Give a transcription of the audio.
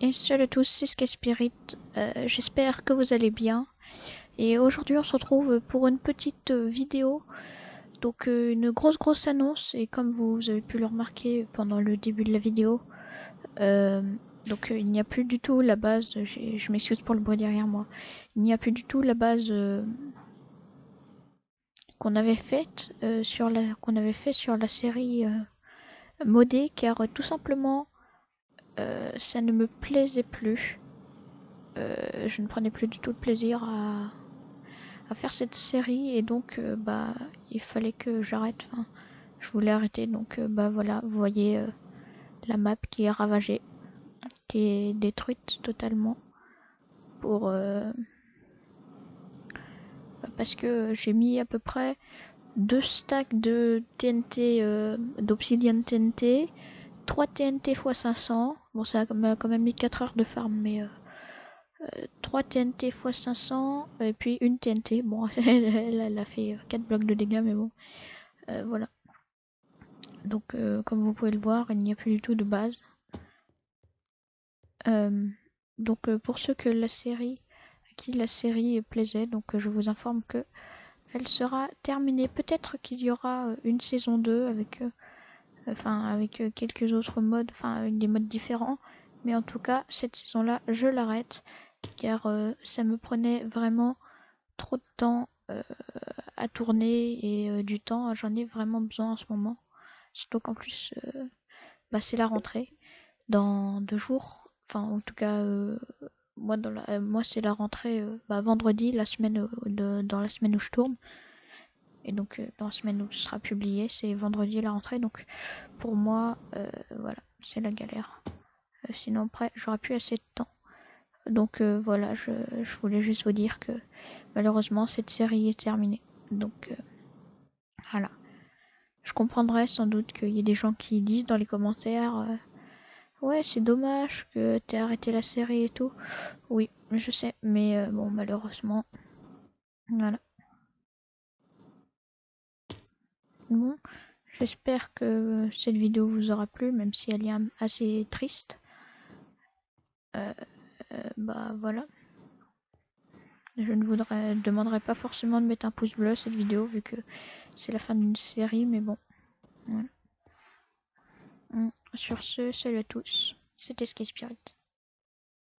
Et salut à tous, c'est Sky Spirit. Euh, J'espère que vous allez bien. Et aujourd'hui, on se retrouve pour une petite vidéo. Donc, euh, une grosse, grosse annonce. Et comme vous avez pu le remarquer pendant le début de la vidéo, euh, donc il n'y a plus du tout la base. Je m'excuse pour le bruit derrière moi. Il n'y a plus du tout la base qu'on avait faite sur la qu'on avait fait sur la série modée, car tout simplement euh, ça ne me plaisait plus. Euh, je ne prenais plus du tout de plaisir à, faire cette série et donc euh, bah il fallait que j'arrête. je voulais arrêter donc bah voilà, vous voyez la map qui est ravagée, qui est détruite totalement pour bah, parce que j'ai mis à peu près deux stacks de TNT d'obsidian TNT 3 TNT x 500. Bon, ça a quand même mis 4 heures de farm, mais euh, 3 TNT x 500 et puis une TNT. Bon, elle, a fait 4 blocs de dégâts, mais bon, euh, voilà. Donc, euh, comme vous pouvez le voir, il n'y a plus du tout de base. Euh, donc, pour ceux que la série, à qui la série plaisait, donc je vous informe que elle sera terminée. Peut-être qu'il y aura une saison 2 avec enfin avec euh, quelques autres modes, enfin des modes différents. Mais en tout cas, cette saison-là, je l'arrête car euh, ça me prenait vraiment trop de temps euh, à tourner et du temps, j'en ai vraiment besoin en ce moment. Surtout qu'en plus, bah, c'est la rentrée dans deux jours. Enfin, en tout cas, moi, dans moi c'est la rentrée bah, vendredi, la semaine dans la semaine où je tourne. Et donc euh, dans la semaine où ce sera publié, c'est vendredi la rentrée. Donc pour moi, euh, voilà, c'est la galère. Euh, sinon après, j'aurais plus assez de temps. Donc voilà, je, voulais juste vous dire que malheureusement cette série est terminée. Donc voilà. Je comprendrais sans doute qu'il y ait des gens qui disent dans les commentaires Ouais, c'est dommage que t'aies arrêté la série et tout. Oui, je sais, mais bon, malheureusement. Voilà. Bon, j'espère que cette vidéo vous aura plu, même si elle est assez triste. Euh, euh, bah voilà. Je ne voudrais, demanderai pas forcément de mettre un pouce bleu à cette vidéo vu que c'est la fin d'une série, mais bon. Sur ce, salut à tous. C'était Sky Spirit.